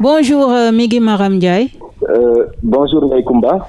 Bonjour euh, Migui Maram euh, bonjour Kumba.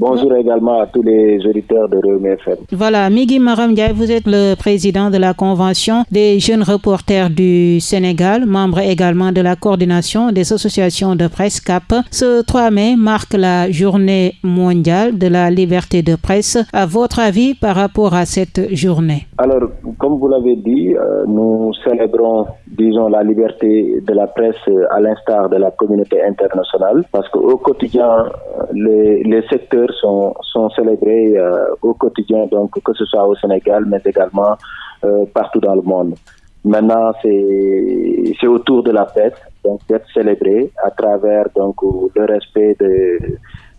Bonjour également à tous les auditeurs de Rewmi FM. Voilà, Migui Maram vous êtes le président de la Convention des jeunes reporters du Sénégal, membre également de la coordination des associations de presse CAP. Ce 3 mai marque la journée mondiale de la liberté de presse. À votre avis par rapport à cette journée? Alors, comme vous l'avez dit, euh, nous célébrons, disons, la liberté de la presse à l'instar de la communauté internationale parce qu'au quotidien, les, les secteurs sont, sont célébrés euh, au quotidien, donc que ce soit au Sénégal, mais également euh, partout dans le monde. Maintenant, c'est au tour de la fête donc d'être célébré à travers donc le respect de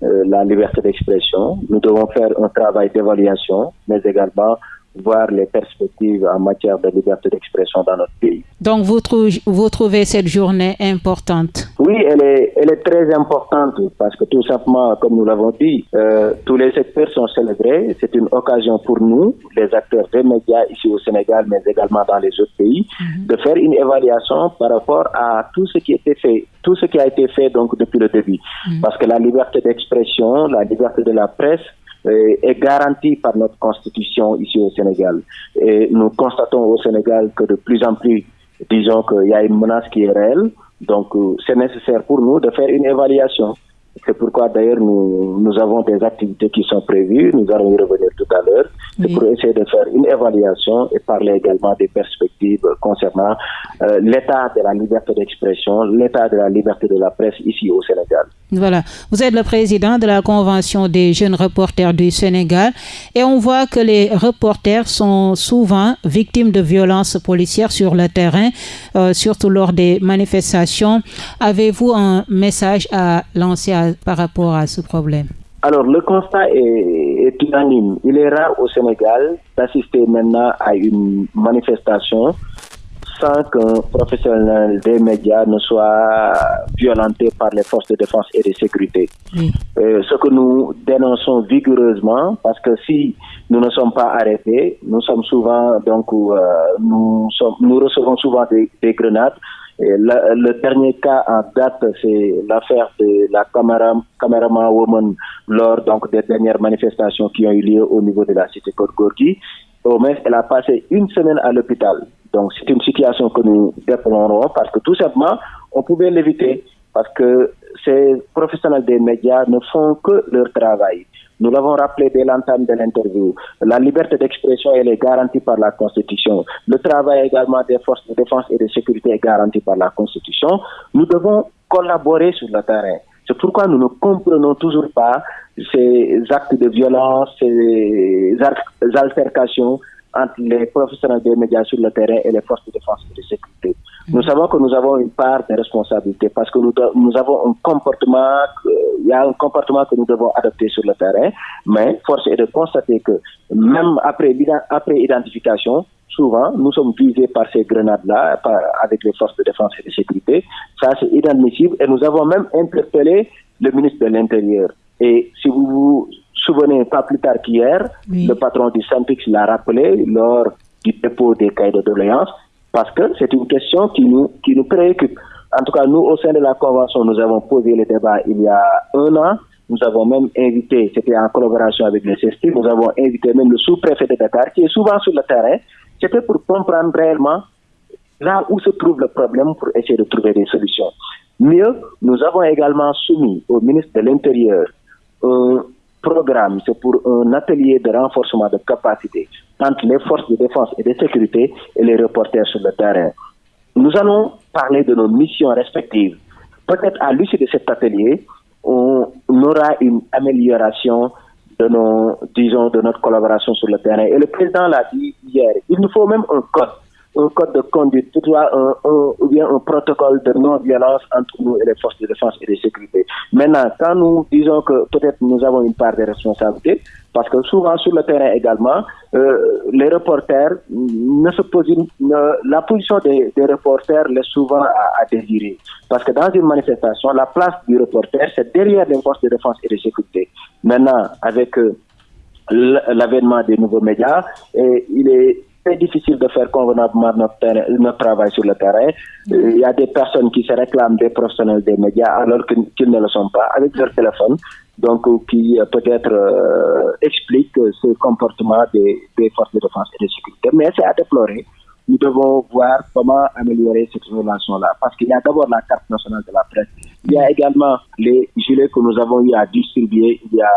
euh, la liberté d'expression. Nous devons faire un travail d'évaluation, mais également voir les perspectives en matière de liberté d'expression dans notre pays. Donc vous trouvez cette journée importante? Oui, elle est, elle est très importante parce que tout simplement, comme nous l'avons dit, euh, tous les secteurs sont célébrés. C'est une occasion pour nous, les acteurs des médias ici au Sénégal, mais également dans les autres pays, mhm. de faire une évaluation par rapport à tout ce qui a été fait, tout ce qui a été fait donc depuis le début. Mhm. Parce que la liberté d'expression, la liberté de la presse, euh, est garantie par notre constitution ici au Sénégal. Et nous constatons au Sénégal que de plus en plus, disons qu'il y a une menace qui est réelle. Donc, euh, c'est nécessaire pour nous de faire une évaluation c'est pourquoi d'ailleurs nous, nous avons des activités qui sont prévues, nous allons y revenir tout à l'heure, c'est pour essayer de faire une évaluation et parler également des perspectives concernant euh, l'état de la liberté d'expression, l'état de la liberté de la presse ici au Sénégal. Voilà, vous êtes le président de la Convention des jeunes reporters du Sénégal et on voit que les reporters sont souvent victimes de violences policières sur le terrain, euh, surtout lors des manifestations. Avez-vous un message à lancer à par rapport à ce problème? Alors, le constat est, unanime. Il est rare au Sénégal d'assister maintenant à une manifestation sans qu'un professionnel des médias ne soit violenté par les forces de défense et de sécurité. Euh, ce que nous dénonçons vigoureusement, parce que si nous ne sommes pas arrêtés, nous sommes souvent donc euh, nous, sommes, nous recevons souvent des, des grenades le dernier cas en date, c'est l'affaire de la caméraman woman lors donc des dernières manifestations qui ont eu lieu au niveau de la cité Côte Au moins, elle a passé une semaine à l'hôpital. Donc, c'est une situation que nous déplorons parce que tout simplement, on pouvait l'éviter parce que ces professionnels des médias ne font que leur travail. Nous l'avons rappelé dès l'entame de l'interview. La liberté d'expression, elle est garantie par la Constitution. Le travail également des forces de défense et de sécurité est garanti par la Constitution. Nous devons collaborer sur le terrain. C'est pourquoi nous ne comprenons toujours pas ces actes de violence, ces altercations entre les professionnels des médias sur le terrain et les forces de défense et de sécurité. Nous savons que nous avons une part de responsabilité parce que nous, nous avons un comportement, il y a un comportement que nous devons adopter sur le terrain, mais force est de constater que même après, après identification, souvent, nous sommes visés par ces grenades-là, avec les forces de défense et de sécurité. Ça, c'est inadmissible et nous avons même interpellé le ministre de l'Intérieur. Et si vous vous souvenez, pas plus tard qu'hier, le patron du Sampix l'a rappelé lors du dépôt des cahiers de doléances parce que c'est une question qui nous, qui nous préoccupe. En tout cas, nous, au sein de la Convention, nous avons posé le débat il y a un an. Nous avons même invité, c'était en collaboration avec le CESTI, nous avons invité même le sous-préfet de Dakar, qui est souvent sur le terrain. C'était pour comprendre réellement là où se trouve le problème pour essayer de trouver des solutions. Mieux, nous avons également soumis au ministre de l'Intérieur un programme, c'est pour un atelier de renforcement de capacité entre les forces de défense et de sécurité et les reporters sur le terrain. Nous allons parler de nos missions respectives. Peut-être à l'issue de cet atelier, on aura une amélioration de nos, disons, de notre collaboration sur le terrain. Et le président l'a dit hier, il nous faut même un code un code de conduite, ou bien un protocole de non-violence entre nous et les forces de défense et de sécurité. Maintenant, quand nous disons que peut-être nous avons une part de responsabilité, parce que souvent sur le terrain également, euh, les reporters ne se posent, la position des, reporters laisse souvent à, désirer. Parce que dans une manifestation, la place du reporter, c'est derrière les forces de défense et de sécurité. Maintenant, avec euh, l'avènement des nouveaux médias, et il est très difficile de faire convenablement notre, terrain, notre travail sur le terrain. Euh, il y a des personnes qui se réclament des professionnels des médias alors qu'ils ne le sont pas avec leur téléphone, donc qui peut-être euh, expliquent ce comportement des, des forces de défense et de sécurité. Mais c'est à déplorer nous devons voir comment améliorer cette relation-là. Parce qu'il y a d'abord la carte nationale de la presse. Il y a également les gilets que nous avons eu à distribuer il y a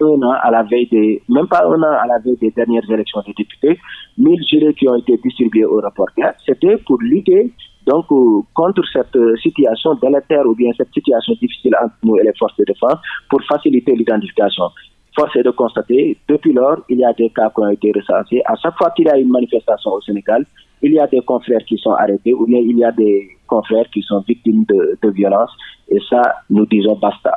un an à la veille des, même pas un an à la veille des dernières élections des députés, 1000 gilets qui ont été distribués aux reporters. C'était pour lutter donc euh, contre cette situation délétère ou bien cette situation difficile entre nous et les forces de défense pour faciliter l'identification. Force est de constater, depuis lors, il y a des cas qui ont été recensés. À chaque fois qu'il y a une manifestation au Sénégal, il y a des confrères qui sont arrêtés ou bien il y a des confrères qui sont victimes de, de violence. Et ça, nous disons basta.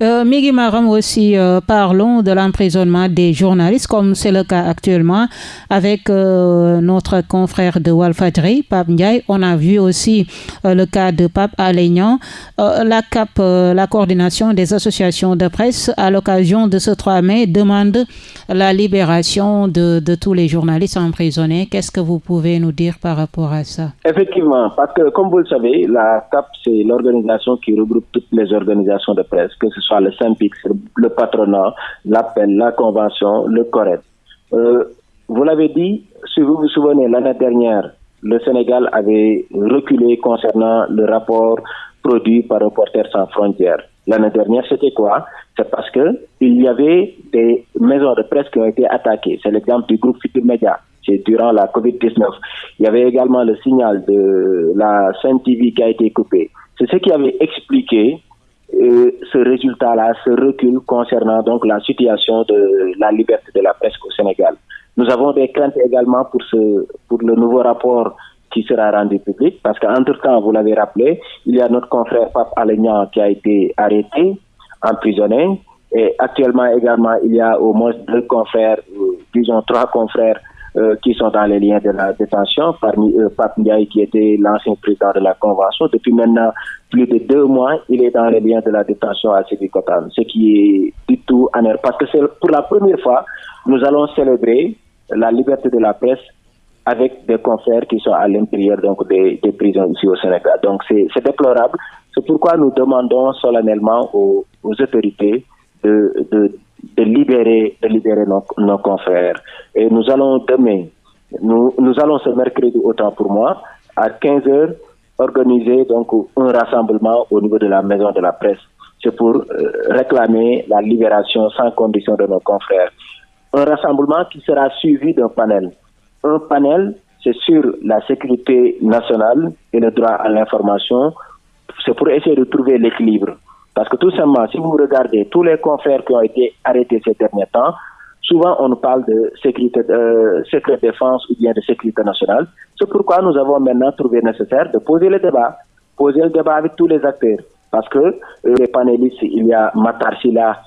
Euh, Migi Maram aussi, euh, parlons de l'emprisonnement des journalistes, comme c'est le cas actuellement avec euh, notre confrère de Walfadri, Pape Ndiaye. On a vu aussi euh, le cas de Pape Alignan. La CAP, la coordination des associations de presse, à l'occasion de ce 3 mai, demande la libération de, de tous les journalistes emprisonnés. Qu'est-ce que vous pouvez nous dire par rapport à ça? Effectivement, parce que comme vous le savez, la CAP, c'est l'organisation qui regroupe toutes les organisations de presse, que ce soit le SYMPIX, le patronat, l'appel, la convention, le CORED. Euh, vous l'avez dit, si vous vous souvenez, l'année dernière, le Sénégal avait reculé concernant le rapport produit par Reporters sans frontières. L'année dernière, c'était quoi? C'est parce que il y avait des maisons de presse qui ont été attaquées. C'est l'exemple du groupe Futur Média. C'est durant la COVID-19. Il y avait également le signal de la Sainte TV qui a été coupé. C'est ce qui avait expliqué ce résultat-là, ce recul concernant donc la situation de la liberté de la presse au Sénégal. Nous avons des craintes également pour ce pour le nouveau rapport qui sera rendu public parce qu'entre-temps, vous l'avez rappelé, il y a notre confrère Pape Alignan qui a été arrêté, emprisonné et actuellement également, il y a au moins deux confrères, euh, disons trois confrères euh, qui sont dans les liens de la détention, parmi eux Pape qui était l'ancien président de la Convention. Depuis maintenant plus de deux mois, il est dans les liens de la détention à Sébikotan, ce qui est du tout en parce que c'est pour la première fois, nous allons célébrer la liberté de la presse avec des confrères qui sont à l'intérieur donc des, prisons ici au Sénégal. Donc c'est déplorable. C'est pourquoi nous demandons solennellement aux, autorités de, de, libérer, de libérer nos, nos, confrères. Et nous allons demain, nous, nous allons ce mercredi, autant pour moi, à 15 heures, organiser donc un rassemblement au niveau de la maison de la presse. C'est pour euh, réclamer la libération sans condition de nos confrères. Un rassemblement qui sera suivi d'un panel. Un panel, c'est sur la sécurité nationale et le droit à l'information. C'est pour essayer de trouver l'équilibre. Parce que tout simplement, si vous regardez tous les confrères qui ont été arrêtés ces derniers temps, souvent on nous parle de sécurité, euh, secret défense ou bien de sécurité nationale. C'est pourquoi nous avons maintenant trouvé nécessaire de poser le débat, poser le débat avec tous les acteurs. Parce que euh, les panélistes, il y a Matar Silla,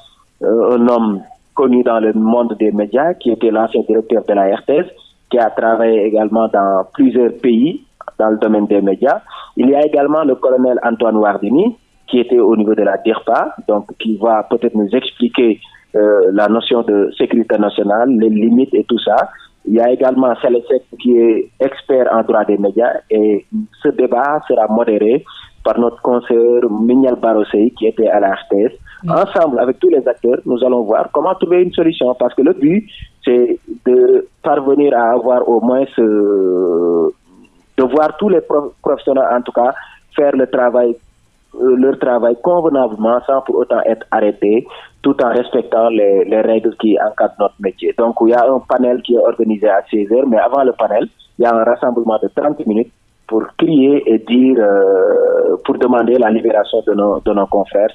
euh, un homme connu dans le monde des médias, qui était l'ancien directeur de la RTS, qui a travaillé également dans plusieurs pays dans le domaine des médias. Il y a également le colonel Antoine Wardini, qui était au niveau de la DIRPA, donc qui va peut-être nous expliquer euh, la notion de sécurité nationale, les limites et tout ça. Il y a également Célestet qui est expert en droit des médias et ce débat sera modéré par notre conseiller Mignal Barosei qui était à la RTS. Mmh. Ensemble, avec tous les acteurs, nous allons voir comment trouver une solution parce que le but, c'est de parvenir à avoir au moins ce... de voir tous les professionnels, en tout cas, faire le travail leur travail convenablement sans pour autant être arrêtés, tout en respectant les, les, règles qui encadrent notre métier. Donc, il y a un panel qui est organisé à 16 heures, mais avant le panel, il y a un rassemblement de 30 minutes pour crier et dire, euh, pour demander la libération de nos, de nos confrères.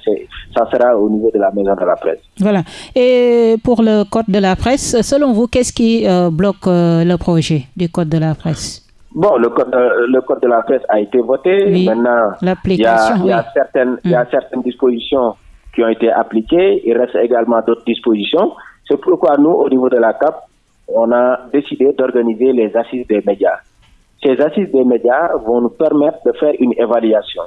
Ça sera au niveau de la maison de la presse. Voilà. Et pour le code de la presse, selon vous, qu'est-ce qui euh, bloque euh, le projet du code de la presse? Bon, le code, le code de la presse a été voté. Oui, Maintenant, il y a, il y a, certaines, mm. il y a certaines dispositions qui ont été appliquées. Il reste également d'autres dispositions. C'est pourquoi nous, au niveau de la CAP, on a décidé d'organiser les assises des médias. Ces assises des médias vont nous permettre de faire une évaluation,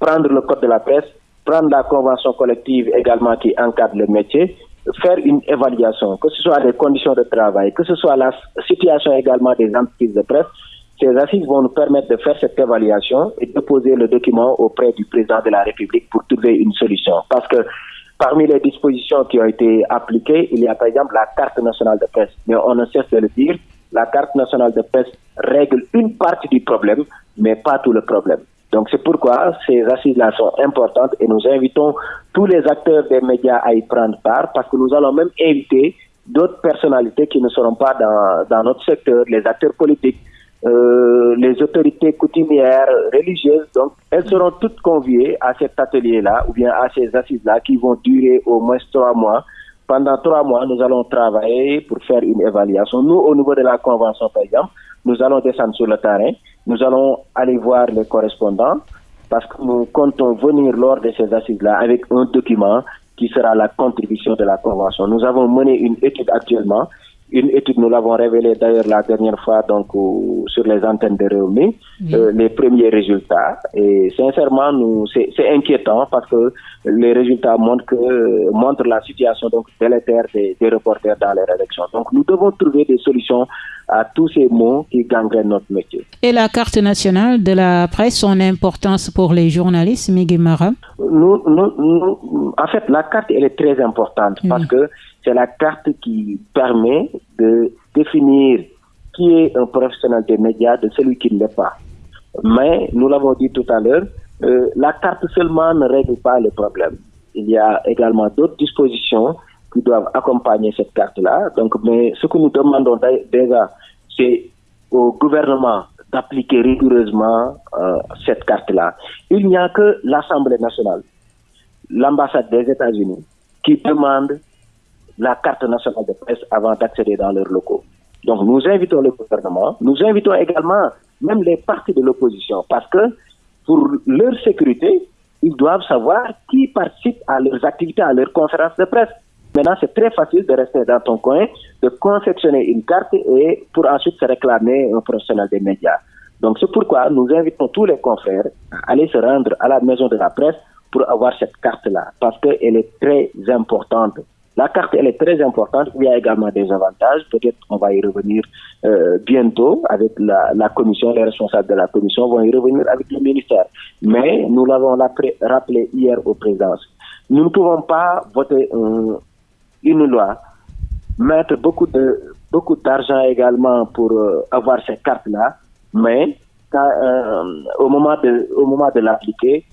prendre le code de la presse, prendre la convention collective également qui encadre le métier, faire une évaluation, que ce soit les conditions de travail, que ce soit la situation également des entreprises de presse, ces assises vont nous permettre de faire cette évaluation et de poser le document auprès du président de la République pour trouver une solution. Parce que parmi les dispositions qui ont été appliquées, il y a par exemple la carte nationale de presse. Mais on ne cesse de le dire, la carte nationale de presse règle une partie du problème, mais pas tout le problème. Donc c'est pourquoi ces assises-là sont importantes et nous invitons tous les acteurs des médias à y prendre part parce que nous allons même inviter d'autres personnalités qui ne seront pas dans, dans notre secteur, les acteurs politiques, euh, les autorités coutumières, religieuses. Donc elles seront toutes conviées à cet atelier-là ou bien à ces assises-là qui vont durer au moins trois mois. Pendant trois mois, nous allons travailler pour faire une évaluation. Nous, au niveau de la convention, par exemple, nous allons descendre sur le terrain nous allons aller voir les correspondants parce que nous comptons venir lors de ces assises-là avec un document qui sera la contribution de la Convention. Nous avons mené une étude actuellement. Une étude, nous l'avons révélée d'ailleurs la dernière fois donc sur les antennes de Réumi, euh, les premiers résultats. Et sincèrement, nous c'est inquiétant parce que les résultats montrent que montrent la situation donc délétère des, des reporters dans les rédactions. Donc nous devons trouver des solutions à tous ces mots qui gangrènent notre métier. Et la carte nationale de la presse, son importance pour les journalistes, Miguel Mara nous, nous, En fait, la carte, elle est très importante parce que c'est la carte qui permet de définir qui est un professionnel des médias de celui qui ne l'est pas. Mais, nous l'avons dit tout à l'heure, euh, la carte seulement ne règle pas le problème. Il y a également d'autres dispositions qui doivent accompagner cette carte-là. Donc, mais ce que nous demandons déjà, c'est au gouvernement d'appliquer rigoureusement euh, cette carte-là. Il n'y a que l'Assemblée nationale, l'ambassade des États-Unis, qui demande la carte nationale de presse avant d'accéder dans leurs locaux. Donc nous invitons le gouvernement, nous invitons également même les partis de l'opposition, parce que pour leur sécurité, ils doivent savoir qui participe à leurs activités, à leurs conférences de presse. Maintenant, c'est très facile de rester dans ton coin, de confectionner une carte et pour ensuite se réclamer un professionnel des médias. Donc, c'est pourquoi nous invitons tous les confrères à aller se rendre à la maison de la presse pour avoir cette carte-là, parce qu'elle est très importante. La carte, elle est très importante. Il y a également des avantages. Peut-être on va y revenir euh, bientôt avec la, commission. Les responsables de la commission vont y revenir avec le ministère. Mais nous l'avons rappelé hier aux présidences. Nous ne pouvons pas voter un, une loi, mettre beaucoup d'argent également pour euh, avoir ces cartes-là, mais euh, au moment de l'appliquer,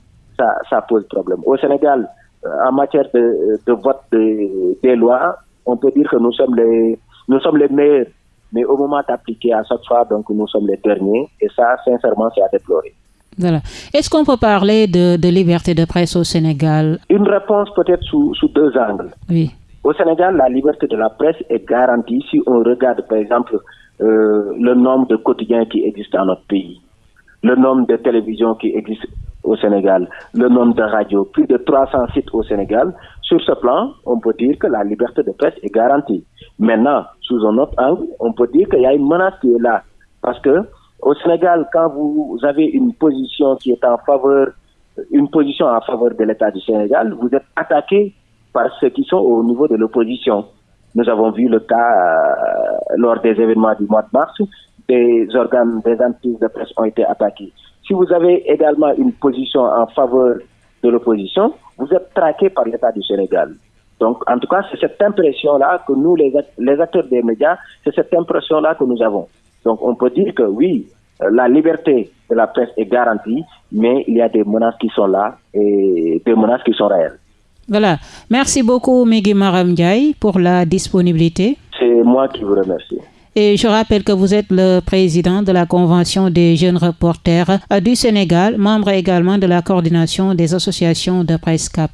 ça, pose problème. Au Sénégal, en matière de, de vote de, des lois, on peut dire que nous sommes les nous sommes les meilleurs, mais au moment d'appliquer à chaque fois, donc nous sommes les derniers, et ça, sincèrement, c'est à déplorer. Voilà. Est-ce qu'on peut parler de, de, liberté de presse au Sénégal? Une réponse peut-être sous, sous deux angles. Oui. Au Sénégal, la liberté de la presse est garantie si on regarde, par exemple, euh, le nombre de quotidiens qui existent dans notre pays, le nombre de télévisions qui existent au Sénégal, le nombre de radios, plus de 300 sites au Sénégal. Sur ce plan, on peut dire que la liberté de presse est garantie. Maintenant, sous un autre angle, on peut dire qu'il y a une menace qui est là. Parce que au Sénégal, quand vous avez une position qui est en faveur, une position en faveur de l'État du Sénégal, vous êtes attaqué par ceux qui sont au niveau de l'opposition. Nous avons vu le cas euh, lors des événements du mois de mars, des organes, des entités de presse ont été attaqués. Si vous avez également une position en faveur de l'opposition, vous êtes traqué par l'État du Sénégal. Donc, en tout cas, c'est cette impression-là que nous, les, les acteurs des médias, c'est cette impression-là que nous avons. Donc, on peut dire que oui, euh, la liberté de la presse est garantie, mais il y a des menaces qui sont là et des menaces qui sont réelles. Voilà. Merci beaucoup, Mégui Maram pour la disponibilité. C'est moi qui vous remercie. Et je rappelle que vous êtes le président de la Convention des jeunes reporters du Sénégal, membre également de la coordination des associations de presse CAP.